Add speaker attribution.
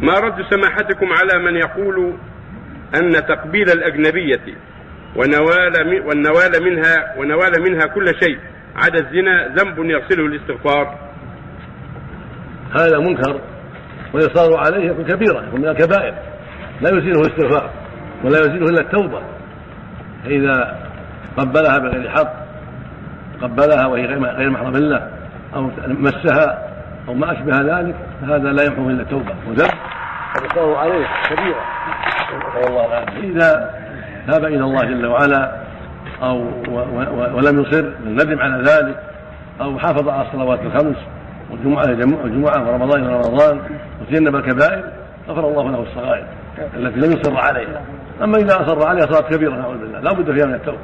Speaker 1: ما رد سماحتكم على من يقول أن تقبيل الأجنبية ونوال والنوال منها ونوال منها كل شيء عدا الزنا ذنب يغسله الاستغفار.
Speaker 2: هذا منكر والإصرار عليه يكون كبيرة يكون من الكبائر. لا يزيله الاستغفار ولا يزيله إلا التوبة. فإذا قبلها بغير حق قبلها وهي غير محرم له أو مسها أو ما أشبه ذلك فهذا لا يمحو إلا التوبة وذنب. والإصرار عليه كبيرة إذا تاب إلى الله جل وعلا أو ولم يصر ندم على ذلك أو حافظ على الصلوات الخمس والجمعة الجمعة ورمضان إلى رمضان وتجنب الكبائر غفر الله له الصغائر التي لم يصر عليها. أما إذا أصر عليها صارت كبيرة نعوذ بالله. لا بد فيها من التوبة.